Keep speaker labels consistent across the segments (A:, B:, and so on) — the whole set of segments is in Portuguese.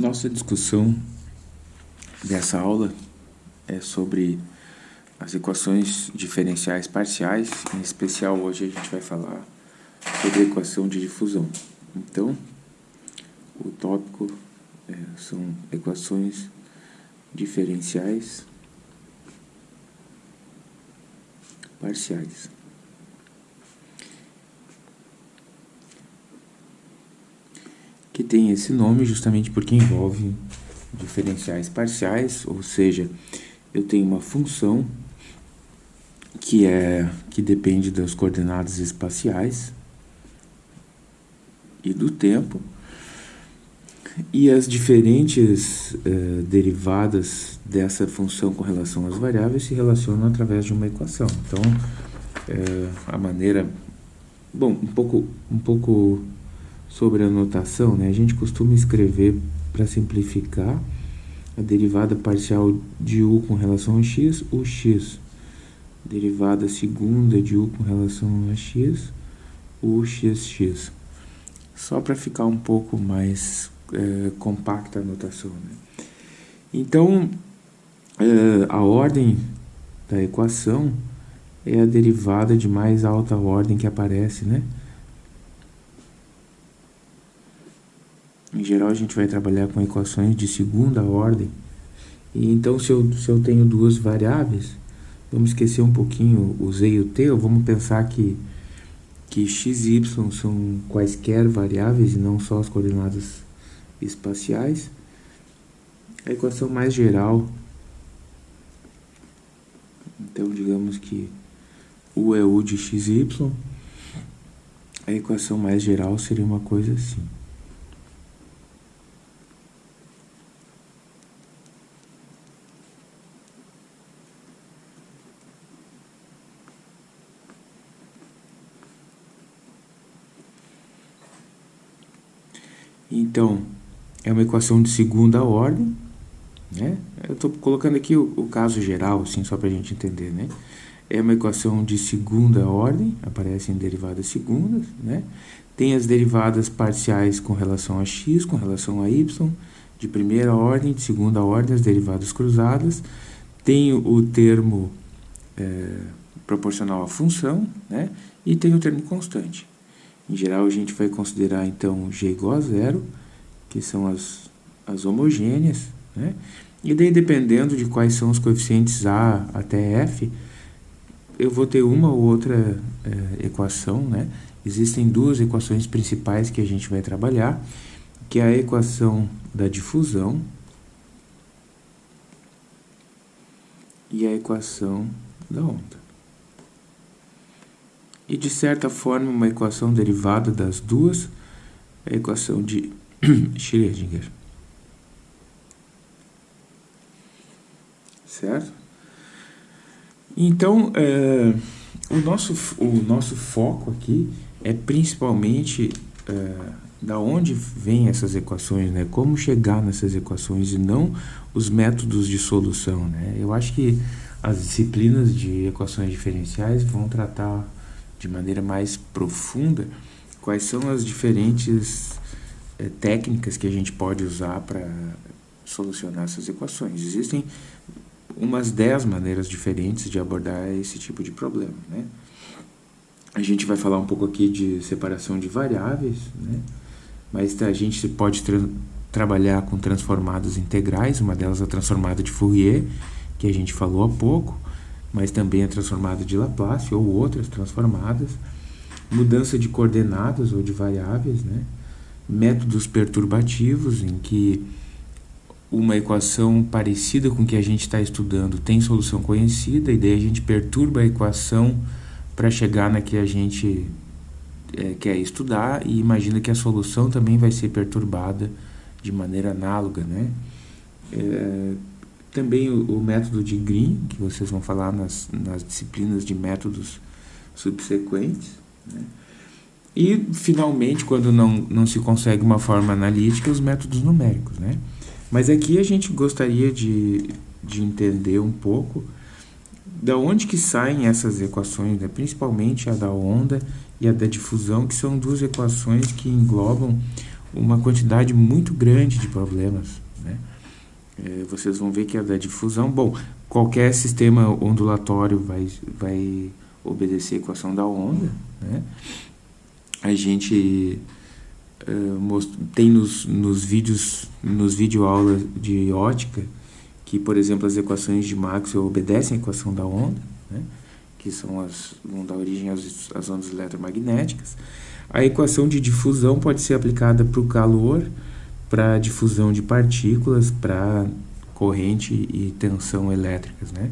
A: Nossa discussão dessa aula é sobre as equações diferenciais parciais, em especial hoje a gente vai falar sobre a equação de difusão. Então, o tópico é, são equações diferenciais parciais. Que tem esse nome justamente porque envolve diferenciais parciais, ou seja, eu tenho uma função que é que depende das coordenadas espaciais e do tempo e as diferentes uh, derivadas dessa função com relação às variáveis se relacionam através de uma equação. Então, uh, a maneira, bom, um pouco, um pouco sobre a notação, né, a gente costuma escrever para simplificar a derivada parcial de u com relação a x, o x. Derivada segunda de u com relação a x, o xx. Só para ficar um pouco mais é, compacta a notação. Né? Então, é, a ordem da equação é a derivada de mais alta ordem que aparece, né? Em geral, a gente vai trabalhar com equações de segunda ordem. E então, se eu, se eu tenho duas variáveis, vamos esquecer um pouquinho o z e o t, vamos pensar que, que x e y são quaisquer variáveis e não só as coordenadas espaciais. A equação mais geral, então digamos que u é u de x e y, a equação mais geral seria uma coisa assim. Então, é uma equação de segunda ordem, né? Eu estou colocando aqui o, o, caso geral, assim, só para a gente entender, né? É uma equação de segunda ordem, aparecem derivadas segundas, né? Tem as derivadas parciais com relação a x, com relação a y, de primeira ordem, de segunda ordem, as derivadas cruzadas. Tem o termo é, proporcional à função, né? E tem o termo constante. Em geral, a gente vai considerar, então, G igual a zero, que são as, as homogêneas, né? E daí, dependendo de quais são os coeficientes A até F, eu vou ter uma ou outra é, equação, né? Existem duas equações principais que a gente vai trabalhar, que é a equação da difusão e a equação da onda e de certa forma uma equação derivada das duas é a equação de Schrödinger. Certo? Então, é, o, nosso, o nosso foco aqui é principalmente é, da onde vêm essas equações, né? Como chegar nessas equações e não os métodos de solução, né? Eu acho que as disciplinas de equações diferenciais vão tratar de maneira mais profunda quais são as diferentes é, técnicas que a gente pode usar para solucionar essas equações. Existem umas 10 maneiras diferentes de abordar esse tipo de problema. Né? A gente vai falar um pouco aqui de separação de variáveis, né? mas a gente pode tra trabalhar com transformadas integrais, uma delas é a transformada de Fourier, que a gente falou há pouco, mas também é transformada de Laplace ou outras transformadas, mudança de coordenadas ou de variáveis, né? métodos perturbativos em que uma equação parecida com que a gente está estudando tem solução conhecida e daí a gente perturba a equação para chegar na que a gente é, quer estudar e imagina que a solução também vai ser perturbada de maneira análoga, né? É, também o, o, método de Green, que vocês vão falar nas, nas disciplinas de métodos subsequentes. Né? E, finalmente, quando não, não se consegue uma forma analítica, os métodos numéricos. Né? Mas aqui a gente gostaria de, de entender um pouco da onde que saem essas equações, né? principalmente a da onda e a da difusão, que são duas equações que englobam uma quantidade muito grande de problemas. É, vocês vão ver que a da difusão, bom, qualquer sistema ondulatório vai, vai obedecer a equação da onda. Né? A gente uh, tem nos, nos vídeos, nos videoaulas de ótica, que, por exemplo, as equações de Maxwell obedecem à equação da onda, né? que são as, vão dar origem às, às ondas eletromagnéticas. A equação de difusão pode ser aplicada para o calor, para difusão de partículas, para corrente e tensão elétricas, né?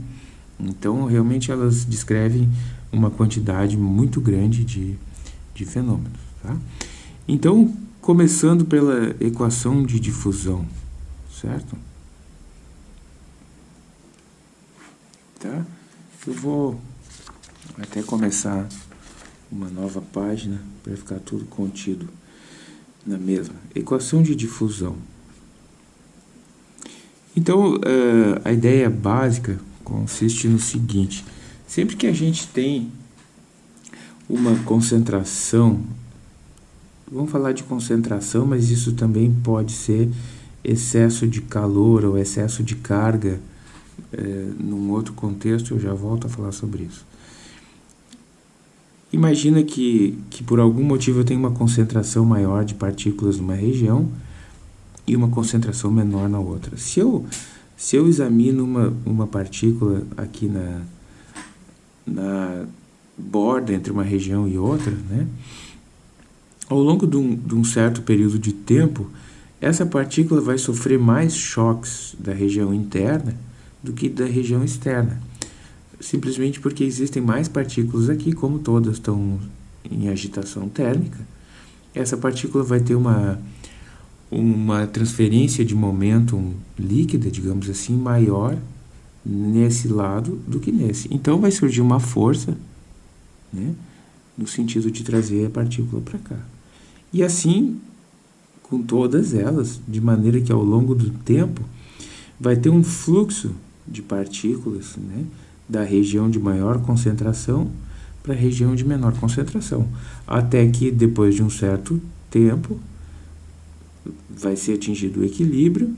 A: Então, realmente elas descrevem uma quantidade muito grande de, de fenômenos, tá? Então, começando pela equação de difusão, certo? Tá? Eu vou até começar uma nova página para ficar tudo contido na mesma. Equação de difusão. Então, uh, a ideia básica consiste no seguinte: sempre que a gente tem uma concentração, vamos falar de concentração, mas isso também pode ser excesso de calor ou excesso de carga, uh, num outro contexto, eu já volto a falar sobre isso. Imagina que, que por algum motivo eu tenho uma concentração maior de partículas numa região e uma concentração menor na outra. Se eu, se eu examino uma, uma partícula aqui na, na borda entre uma região e outra, né, ao longo de um, de um certo período de tempo, essa partícula vai sofrer mais choques da região interna do que da região externa simplesmente porque existem mais partículas aqui, como todas estão em agitação térmica, essa partícula vai ter uma, uma transferência de momento líquida, digamos assim, maior nesse lado do que nesse. Então vai surgir uma força, né, no sentido de trazer a partícula para cá. E assim com todas elas, de maneira que ao longo do tempo vai ter um fluxo de partículas, né, da região de maior concentração para a região de menor concentração, até que depois de um certo tempo vai ser atingido o equilíbrio,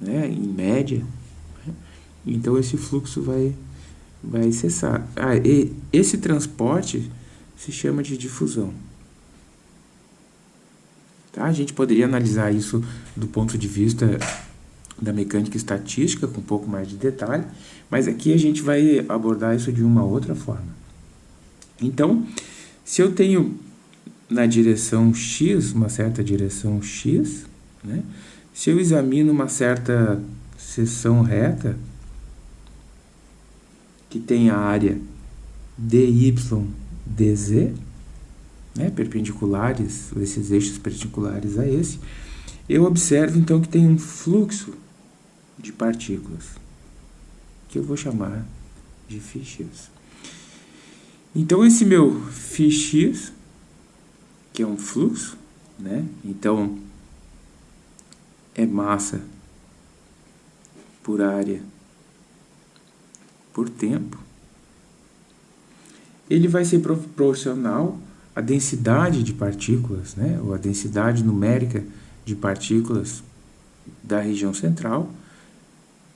A: né, em média, né? então esse fluxo vai, vai cessar. Ah, esse transporte se chama de difusão. Tá? A gente poderia analisar isso do ponto de vista da mecânica estatística, com um pouco mais de detalhe, mas aqui a gente vai abordar isso de uma outra forma. Então, se eu tenho na direção x, uma certa direção x, né? se eu examino uma certa seção reta, que tem a área dy, dz, né? perpendiculares, esses eixos perpendiculares a esse, eu observo então que tem um fluxo de partículas, que eu vou chamar de φx. Então, esse meu φx, que é um fluxo, né? então é massa por área por tempo, ele vai ser proporcional à densidade de partículas, né? ou à densidade numérica de partículas da região central,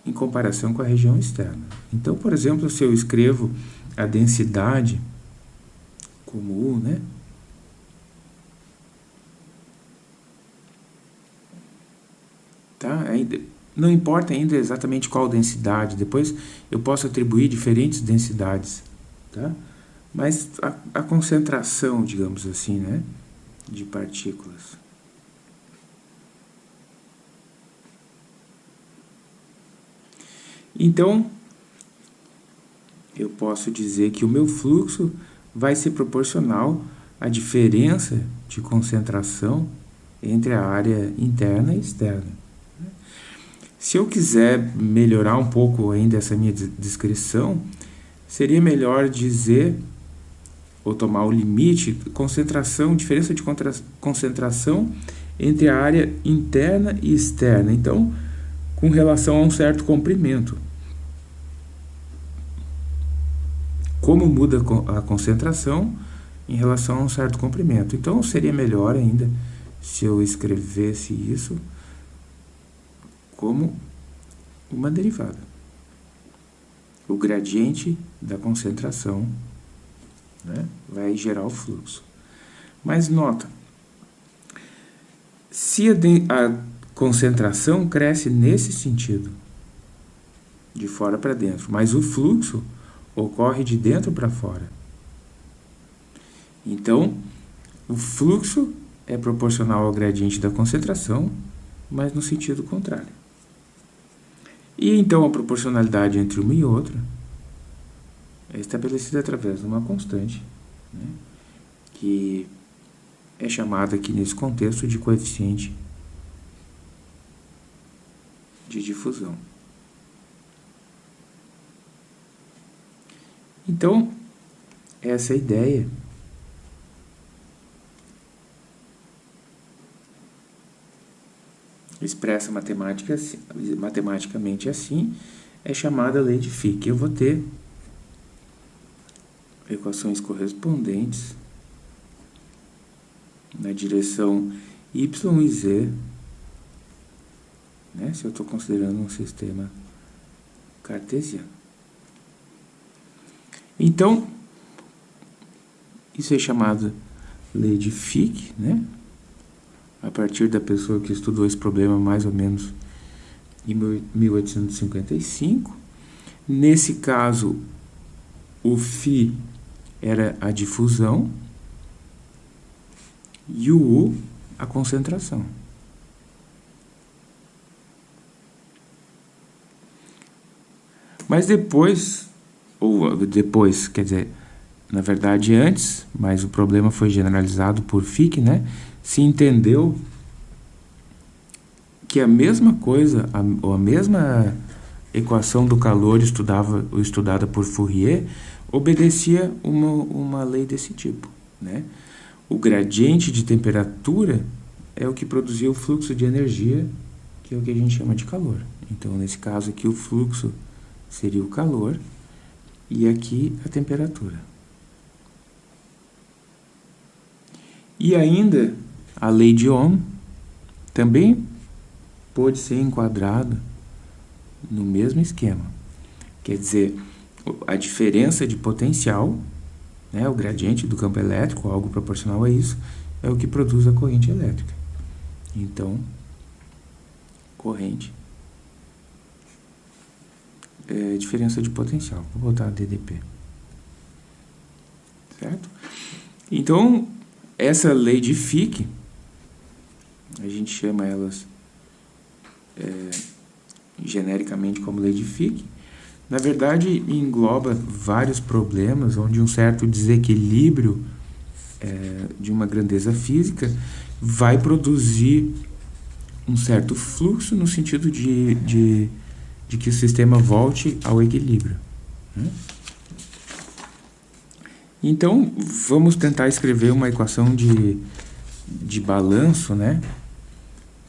A: em comparação com a região externa. Então, por exemplo, se eu escrevo a densidade como U, né? Tá? Não importa ainda exatamente qual densidade, depois eu posso atribuir diferentes densidades, tá? Mas a, a concentração, digamos assim, né, de partículas. Então, eu posso dizer que o meu fluxo vai ser proporcional à diferença de concentração entre a área interna e externa. Se eu quiser melhorar um pouco ainda essa minha descrição, seria melhor dizer, ou tomar o limite, concentração, diferença de concentração entre a área interna e externa. Então, com relação a um certo comprimento. Como muda a concentração em relação a um certo comprimento. Então, seria melhor ainda se eu escrevesse isso como uma derivada. O gradiente da concentração né, vai gerar o fluxo. Mas nota, se a, a concentração cresce nesse sentido, de fora para dentro, mas o fluxo ocorre de dentro para fora. Então, o fluxo é proporcional ao gradiente da concentração, mas no sentido contrário. E então a proporcionalidade entre uma e outra é estabelecida através de uma constante, né, que é chamada aqui nesse contexto de coeficiente de difusão. Então, essa é a ideia expressa matemática, matematicamente assim, é chamada lei de Fick. Eu vou ter equações correspondentes na direção y e z, né, se eu estou considerando um sistema cartesiano. Então, isso é chamado lei de Fick, né? a partir da pessoa que estudou esse problema mais ou menos em 1855. Nesse caso, o φ era a difusão e o U a concentração. Mas depois, ou depois, quer dizer, na verdade antes, mas o problema foi generalizado por Fick, né? se entendeu que a mesma coisa, a, ou a mesma equação do calor estudava, estudada por Fourier, obedecia uma, uma lei desse tipo. Né? O gradiente de temperatura é o que produzia o fluxo de energia, que é o que a gente chama de calor. Então, nesse caso aqui, o fluxo seria o calor e aqui a temperatura. E ainda a lei de Ohm também pode ser enquadrada no mesmo esquema. Quer dizer, a diferença de potencial, né, o gradiente do campo elétrico, algo proporcional a isso, é o que produz a corrente elétrica. Então, corrente é diferença de potencial. Vou botar DDP. Certo? Então, essa lei de Fick a gente chama elas é, genericamente como lei de Fick, na verdade engloba vários problemas onde um certo desequilíbrio é, de uma grandeza física vai produzir um certo fluxo no sentido de, de, de que o sistema volte ao equilíbrio. Né? Então, vamos tentar escrever uma equação de, de balanço, né?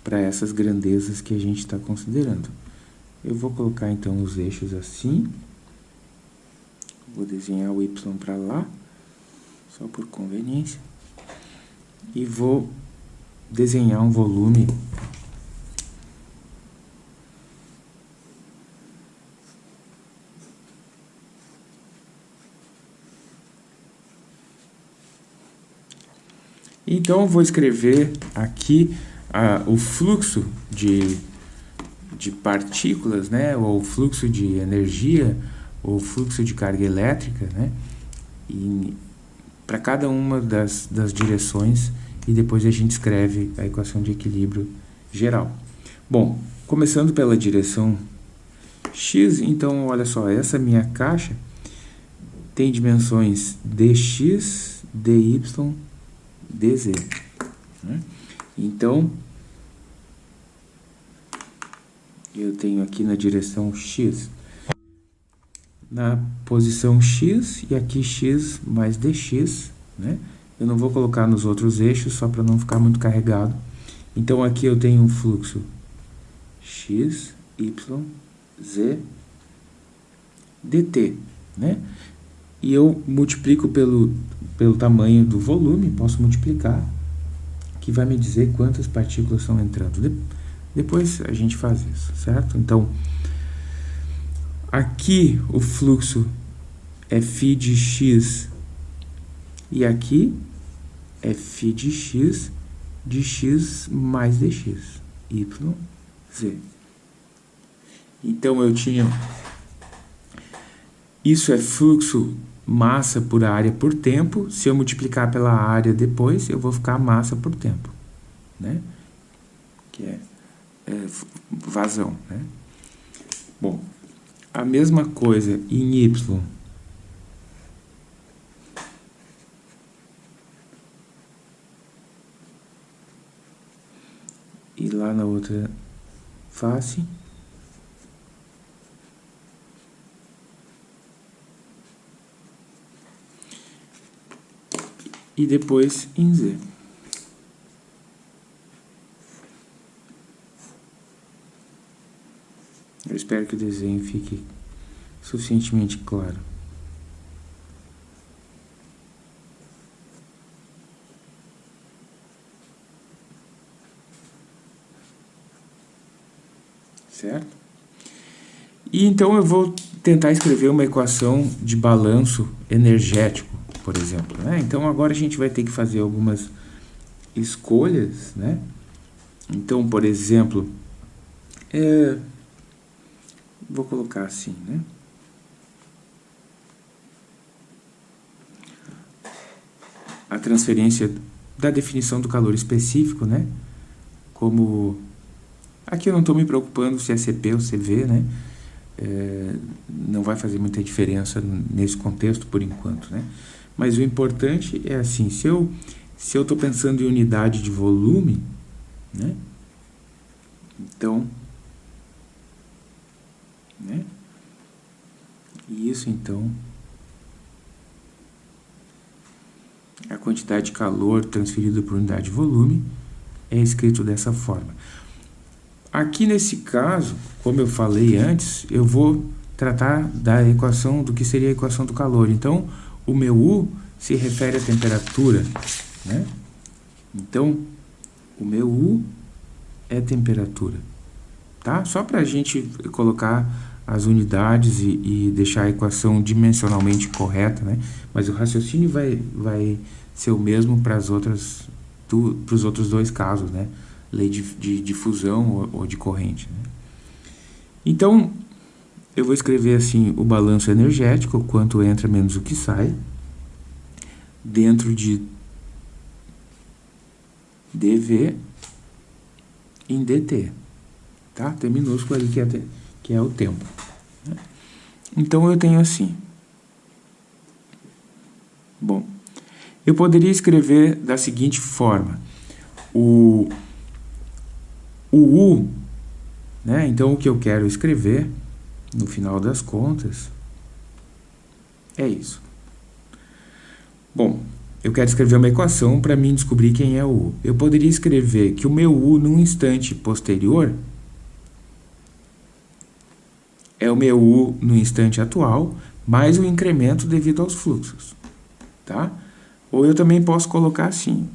A: para essas grandezas que a gente está considerando. Eu vou colocar então os eixos assim. Vou desenhar o y para lá, só por conveniência. E vou desenhar um volume Então, eu vou escrever aqui a, o fluxo de, de partículas, né, ou o fluxo de energia, ou o fluxo de carga elétrica, né, para cada uma das, das direções, e depois a gente escreve a equação de equilíbrio geral. Bom, começando pela direção x, então olha só, essa minha caixa tem dimensões dx, dy, dz. Né? Então, eu tenho aqui na direção x, na posição x, e aqui x mais dx, né? Eu não vou colocar nos outros eixos, só para não ficar muito carregado. Então, aqui eu tenho um fluxo x, y, z, dt, né? E eu multiplico pelo, pelo tamanho do volume, posso multiplicar que vai me dizer quantas partículas estão entrando. De depois a gente faz isso, certo? Então, aqui o fluxo é φ de x e aqui é φ de x de x mais dx, y, z. Então, eu tinha... Isso é fluxo massa por área por tempo. Se eu multiplicar pela área depois, eu vou ficar massa por tempo, né? Que é, é vazão, né? Bom, a mesma coisa em Y. E lá na outra face. E depois em Z. Eu espero que o desenho fique suficientemente claro. Certo? E então eu vou tentar escrever uma equação de balanço energético por exemplo. Né? Então agora a gente vai ter que fazer algumas escolhas, né? Então, por exemplo, é, vou colocar assim, né? A transferência da definição do calor específico, né? Como aqui eu não estou me preocupando se é CP ou CV, né? É, não vai fazer muita diferença nesse contexto por enquanto, né? Mas o importante é assim, se eu se eu estou pensando em unidade de volume, né? Então, né? Isso então a quantidade de calor transferida por unidade de volume é escrito dessa forma. Aqui nesse caso, como eu falei antes, eu vou tratar da equação do que seria a equação do calor. Então, o meu U se refere à temperatura, né? Então, o meu U é temperatura, tá? Só para a gente colocar as unidades e, e, deixar a equação dimensionalmente correta, né? Mas o raciocínio vai, vai ser o mesmo para os outros dois casos, né? Lei de, de, de fusão ou, ou, de corrente. Né? Então, eu vou escrever assim o balanço energético, quanto entra menos o que sai, dentro de dv em dt, tá? Tem minúsculo ali que é, que é o tempo. Né? Então, eu tenho assim. Bom, eu poderia escrever da seguinte forma. O, o U, né? Então, o que eu quero escrever no final das contas, é isso. Bom, eu quero escrever uma equação para mim descobrir quem é o U. Eu poderia escrever que o meu U num instante posterior é o meu U no instante atual, mais o incremento devido aos fluxos. Tá? Ou eu também posso colocar assim,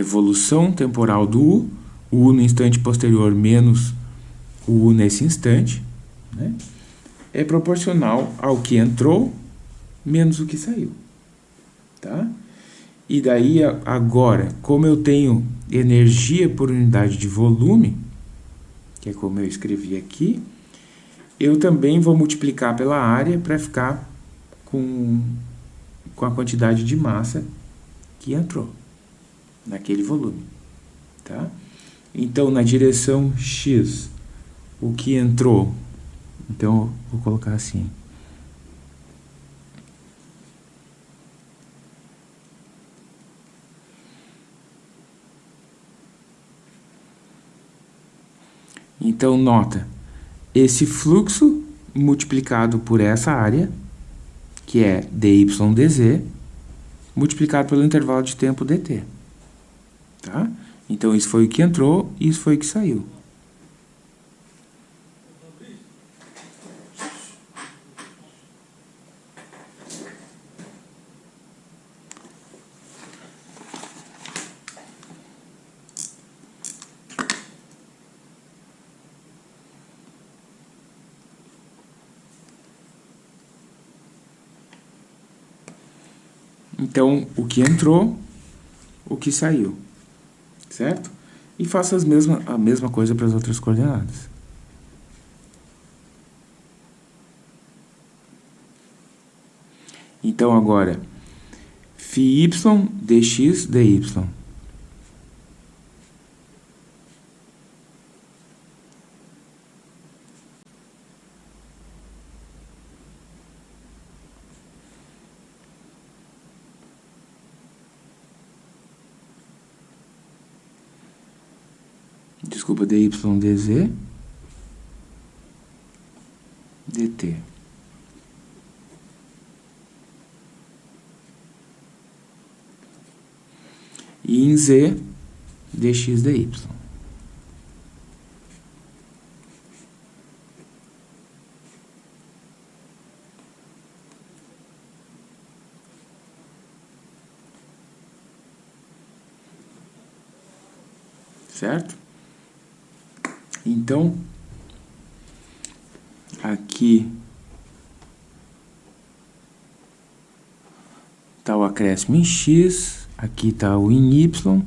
A: a evolução temporal do U, o U no instante posterior menos o U nesse instante, né, é proporcional ao que entrou menos o que saiu. Tá? E daí, agora, como eu tenho energia por unidade de volume, que é como eu escrevi aqui, eu também vou multiplicar pela área para ficar com, com a quantidade de massa que entrou naquele volume, tá? Então, na direção X, o que entrou? Então, vou colocar assim. Então, nota, esse fluxo multiplicado por essa área, que é dy dz, multiplicado pelo intervalo de tempo dt. Tá? Então, isso foi o que entrou e isso foi o que saiu. Então, o que entrou, o que saiu, certo? E faça as mesma, a mesma coisa para as outras coordenadas. Então, agora, φy dx dy. Dydz dt. E em z, dx dy. Certo? Então, aqui está o acréscimo em x, aqui está o em y,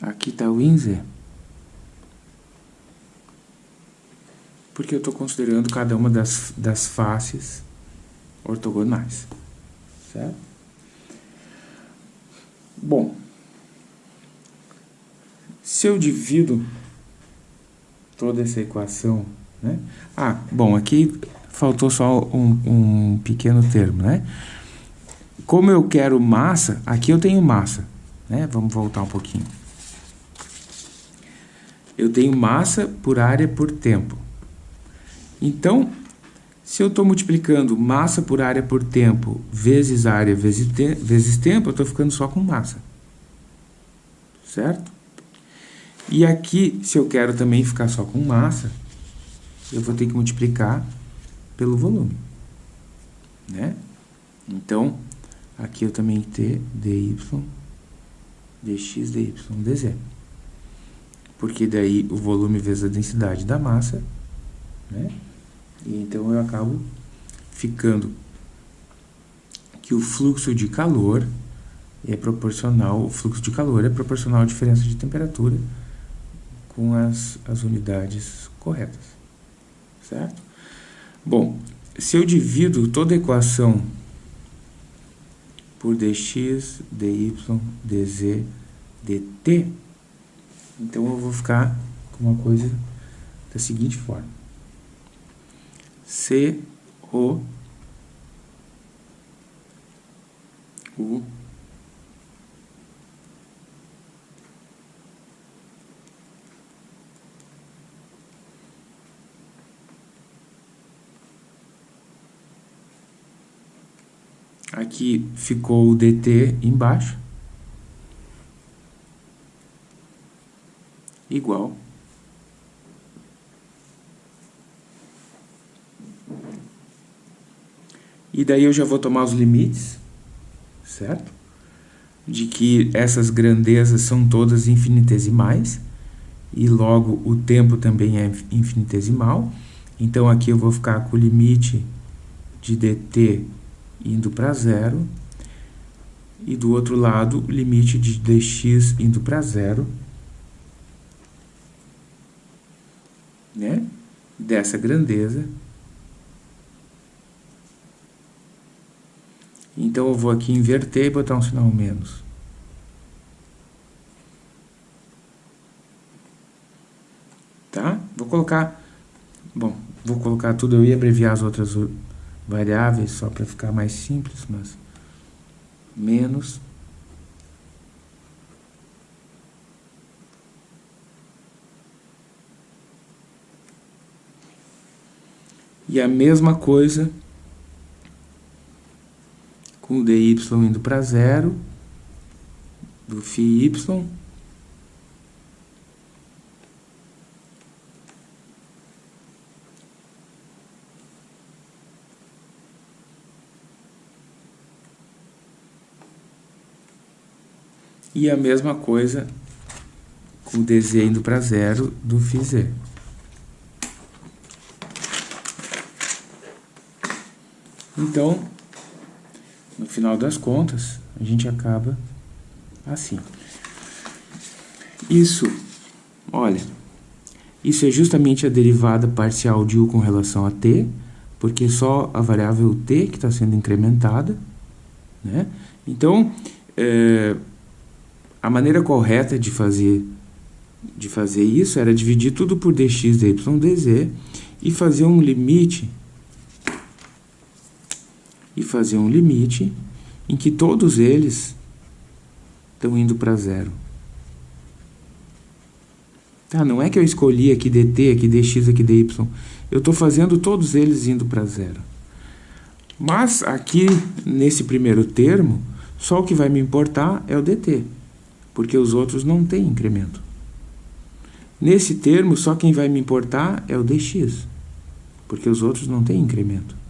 A: aqui está o em z. Porque eu estou considerando cada uma das, das faces ortogonais, certo? Bom, se eu divido toda essa equação, né? Ah, bom, aqui faltou só um, um pequeno termo, né? Como eu quero massa, aqui eu tenho massa, né? Vamos voltar um pouquinho. Eu tenho massa por área por tempo. Então, se eu estou multiplicando massa por área por tempo vezes área vezes, te vezes tempo, eu estou ficando só com massa. Certo? E aqui, se eu quero também ficar só com massa, eu vou ter que multiplicar pelo volume. Né? Então, aqui eu também ter dy, dx, dy, dz. Porque daí o volume vezes a densidade da massa, né? E então eu acabo ficando que o fluxo de calor é proporcional, o fluxo de calor é proporcional à diferença de temperatura com as, as unidades corretas, certo? Bom, se eu divido toda a equação por dx, dy, dz, dt, então eu vou ficar com uma coisa da seguinte forma. C, O, U, Aqui ficou o dt embaixo. Igual. E daí eu já vou tomar os limites, certo? De que essas grandezas são todas infinitesimais. E logo o tempo também é infinitesimal. Então aqui eu vou ficar com o limite de dt indo para zero, e do outro lado, limite de dx indo para zero, né? dessa grandeza. Então, eu vou aqui inverter e botar um sinal menos. Tá? Vou colocar... Bom, vou colocar tudo, eu ia abreviar as outras variáveis só para ficar mais simples, mas menos. E a mesma coisa com o dy indo para zero do φ E a mesma coisa com o dz indo para zero do φz. Então, no final das contas, a gente acaba assim. Isso, olha, isso é justamente a derivada parcial de u com relação a t, porque só a variável t que está sendo incrementada, né? Então, é, a maneira correta de fazer, de fazer isso era dividir tudo por dx, dy, dz e fazer um limite e fazer um limite em que todos eles estão indo para zero. Tá, não é que eu escolhi aqui dt, aqui dx, aqui dy. Eu estou fazendo todos eles indo para zero. Mas aqui, nesse primeiro termo, só o que vai me importar é o dt, porque os outros não têm incremento. Nesse termo, só quem vai me importar é o dx, porque os outros não têm incremento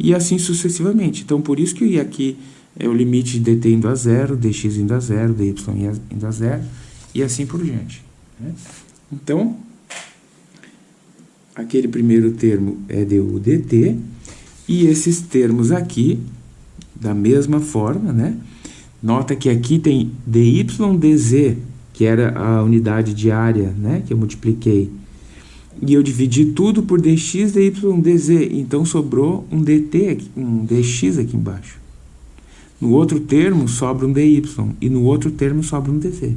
A: e assim sucessivamente. Então, por isso que aqui é o limite de dt indo a zero, dx indo a zero, dy indo a zero, e assim por diante. Né? Então, aquele primeiro termo é du dt, e esses termos aqui, da mesma forma, né? Nota que aqui tem dy dz, que era a unidade de área, né? Que eu multipliquei e eu dividi tudo por dx, dy, dz. Então sobrou um dt, aqui, um dx aqui embaixo. No outro termo sobra um dy e no outro termo sobra um dz.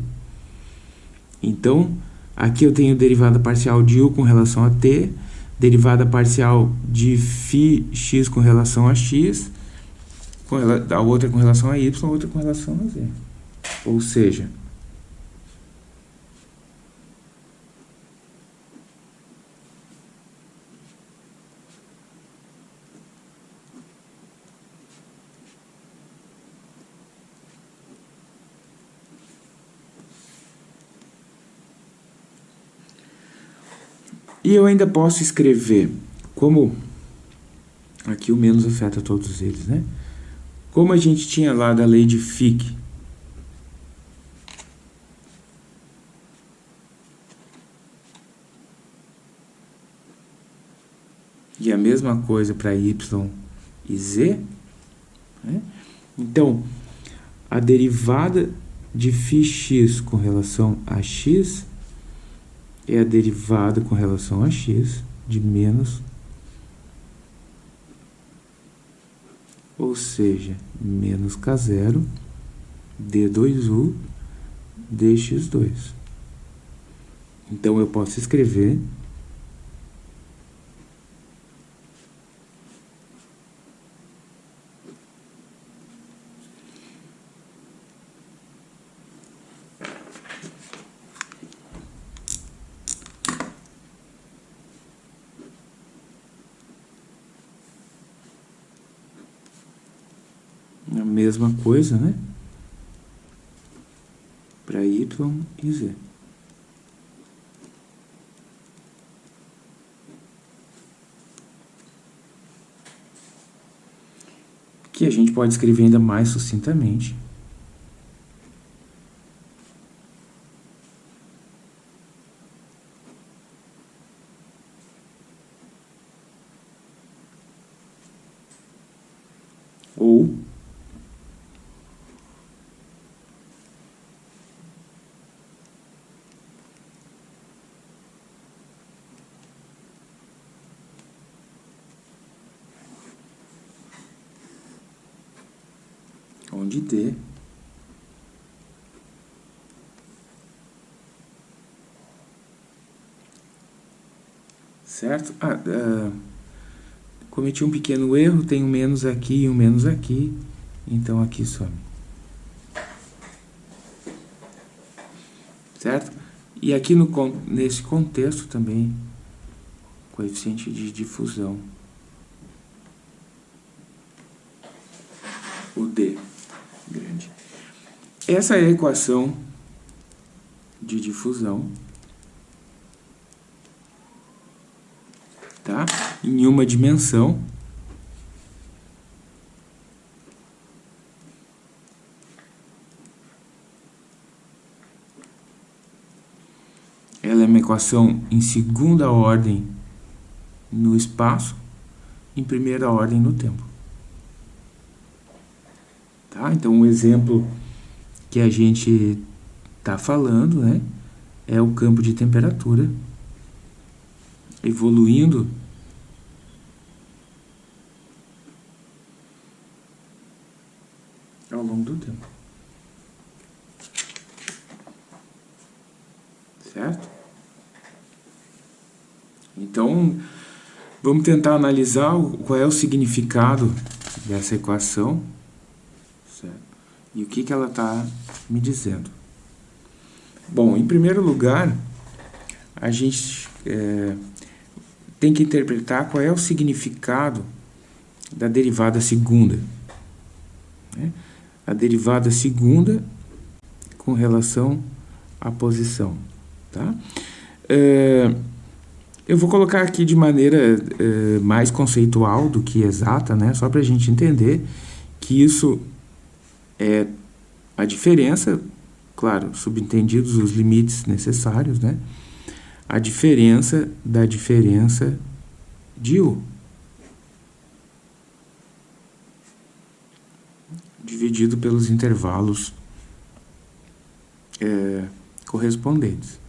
A: Então, aqui eu tenho derivada parcial de u com relação a t, derivada parcial de φ x com relação a x, a outra com relação a y, a outra com relação a z. Ou seja, E eu ainda posso escrever como... Aqui o menos afeta todos eles, né? Como a gente tinha lá da lei de Fick. E a mesma coisa para y e z. Né? Então, a derivada de φx com relação a x é a derivada com relação a x de menos, ou seja, menos k0 d2u dx2. Então, eu posso escrever a mesma coisa, né? Para y e z. Que a gente pode escrever ainda mais sucintamente. Ou onde D certo? Ah, uh, cometi um pequeno erro, tem um menos aqui e um menos aqui, então aqui some. Certo? E aqui no, nesse contexto também, coeficiente de difusão. O D grande. Essa é a equação de difusão. Tá? Em uma dimensão. Ela é uma equação em segunda ordem no espaço, em primeira ordem no tempo. Tá? Então, um exemplo que a gente está falando né, é o campo de temperatura evoluindo ao longo do tempo. Certo? Então, vamos tentar analisar qual é o significado dessa equação? E o que, que ela está me dizendo. Bom, em primeiro lugar, a gente é, tem que interpretar qual é o significado da derivada segunda. Né? A derivada segunda com relação à posição. Tá? É, eu vou colocar aqui de maneira é, mais conceitual do que exata, né? só para a gente entender que isso é a diferença claro, subentendidos os limites necessários, né? A diferença da diferença de U. Dividido pelos intervalos é, correspondentes.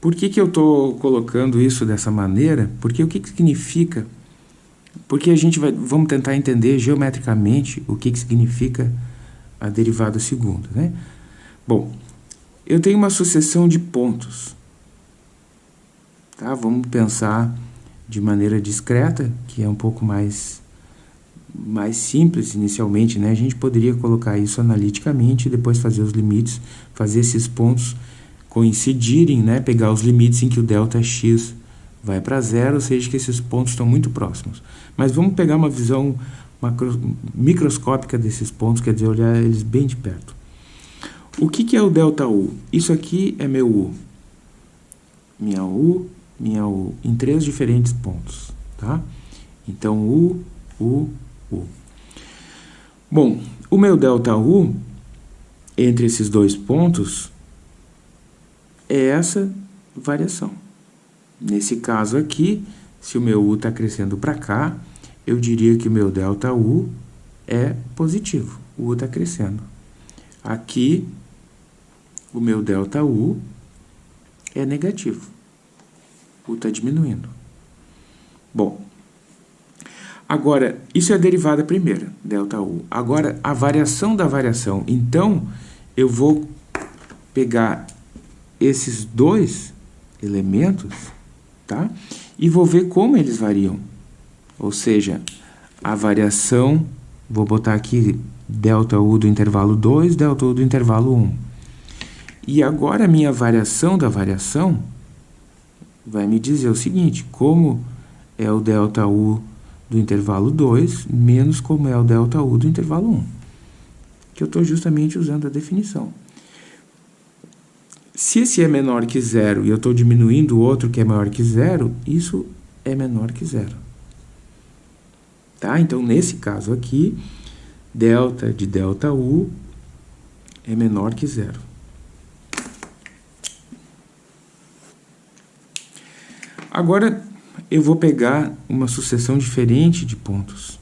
A: Por que, que eu estou colocando isso dessa maneira? Porque o que, que significa? Porque a gente vai, vamos tentar entender geometricamente o que, que significa a derivada segunda, né? Bom, eu tenho uma sucessão de pontos. Tá? Vamos pensar de maneira discreta, que é um pouco mais, mais simples inicialmente. Né? A gente poderia colocar isso analiticamente, depois fazer os limites, fazer esses pontos coincidirem, né? pegar os limites em que o delta x vai para zero, ou seja, que esses pontos estão muito próximos. Mas vamos pegar uma visão macro, microscópica desses pontos, quer dizer, olhar eles bem de perto. O que, que é o delta U? Isso aqui é meu U. Minha U, minha U, em três diferentes pontos, tá? Então, U, U, U. Bom, o meu delta U, entre esses dois pontos, é essa variação. Nesse caso aqui, se o meu U está crescendo para cá, eu diria que meu delta U é positivo. O U está crescendo. Aqui, o meu delta U é negativo. U está diminuindo. Bom, agora, isso é a derivada primeira, delta U. Agora, a variação da variação. Então, eu vou pegar esses dois elementos, tá? E vou ver como eles variam. Ou seja, a variação, vou botar aqui delta U do intervalo 2, delta U do intervalo 1. E agora a minha variação da variação vai me dizer o seguinte, como é o delta U do intervalo 2 menos como é o delta U do intervalo 1. Que eu estou justamente usando a definição. Se esse é menor que zero e eu estou diminuindo o outro que é maior que zero, isso é menor que zero. Tá? Então, nesse caso aqui, delta de delta U é menor que zero. Agora, eu vou pegar uma sucessão diferente de pontos.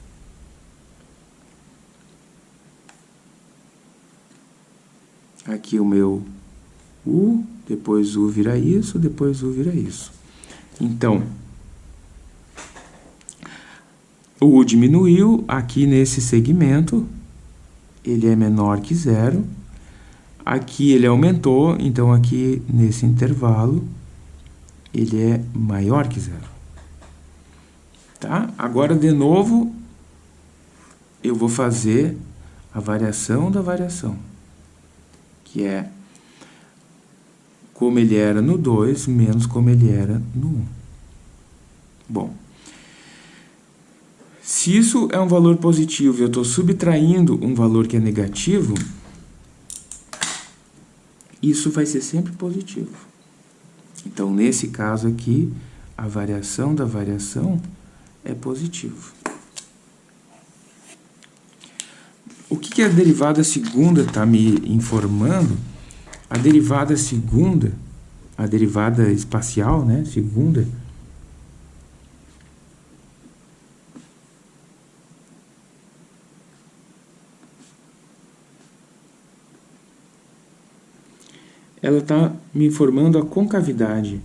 A: Aqui o meu U, depois U vira isso, depois U vira isso. Então, o U diminuiu, aqui nesse segmento, ele é menor que zero. Aqui ele aumentou, então aqui nesse intervalo, ele é maior que zero. Tá? Agora, de novo, eu vou fazer a variação da variação, que é como ele era no 2 menos como ele era no 1. Um. Bom, se isso é um valor positivo e eu estou subtraindo um valor que é negativo, isso vai ser sempre positivo. Então, nesse caso aqui, a variação da variação é positivo. O que, que a derivada segunda está me informando? A derivada segunda, a derivada espacial, né, segunda, ela está me informando a concavidade.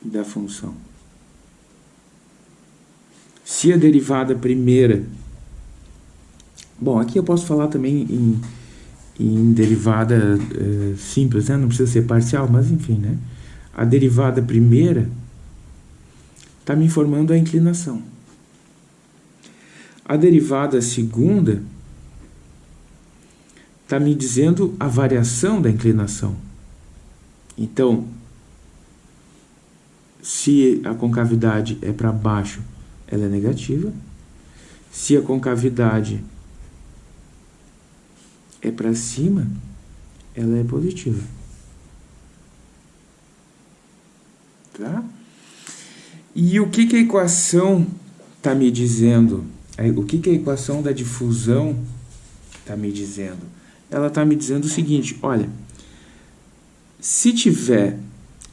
A: da função. Se a derivada primeira... Bom, aqui eu posso falar também em, em derivada é, simples, né? não precisa ser parcial, mas enfim, né? A derivada primeira está me informando a inclinação. A derivada segunda está me dizendo a variação da inclinação. Então, se a concavidade é para baixo, ela é negativa. Se a concavidade é para cima, ela é positiva. Tá? E o que, que a equação está me dizendo? O que, que a equação da difusão está me dizendo? Ela está me dizendo o seguinte, olha, se tiver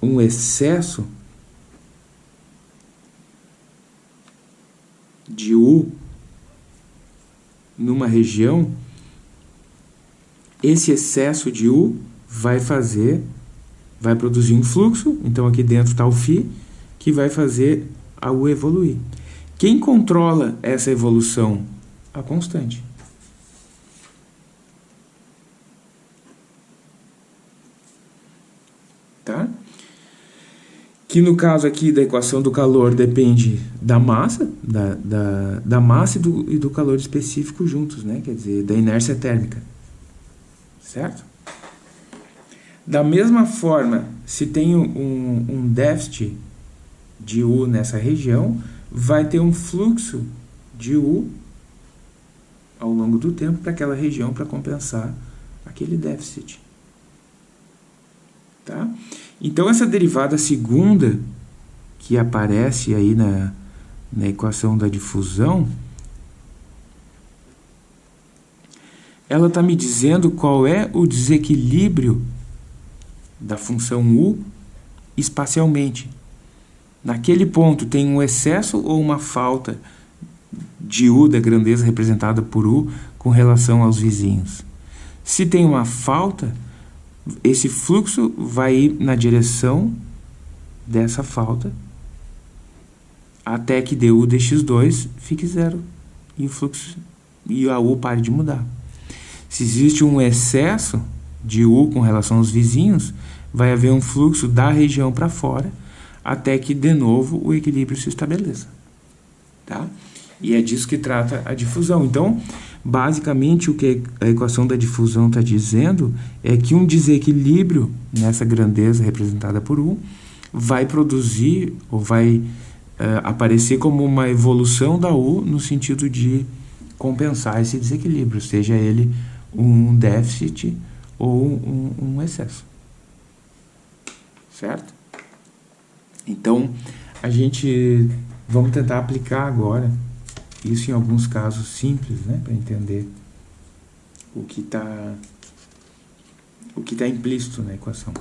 A: um excesso de U numa região, esse excesso de U vai fazer, vai produzir um fluxo, então aqui dentro está o φ, que vai fazer a U evoluir. Quem controla essa evolução? A constante. tá? Que no caso aqui da equação do calor depende da massa, da, da, da massa e do, e do calor específico juntos, né? Quer dizer, da inércia térmica, certo? Da mesma forma, se tem um, um déficit de U nessa região, vai ter um fluxo de U ao longo do tempo para aquela região para compensar aquele déficit. Tá? Então, essa derivada segunda, que aparece aí na, na equação da difusão, ela está me dizendo qual é o desequilíbrio da função u espacialmente. Naquele ponto tem um excesso ou uma falta de u, da grandeza representada por u, com relação aos vizinhos. Se tem uma falta, esse fluxo vai ir na direção dessa falta até que du dx2 fique zero e o fluxo e a u pare de mudar. Se existe um excesso de u com relação aos vizinhos, vai haver um fluxo da região para fora até que de novo o equilíbrio se estabeleça. Tá? E é disso que trata a difusão. Então, basicamente, o que a equação da difusão está dizendo é que um desequilíbrio nessa grandeza representada por U vai produzir ou vai uh, aparecer como uma evolução da U no sentido de compensar esse desequilíbrio, seja ele um déficit ou um, um excesso. Certo? Então, a gente vamos tentar aplicar agora isso em alguns casos simples, né, para entender o que está o que está implícito na equação.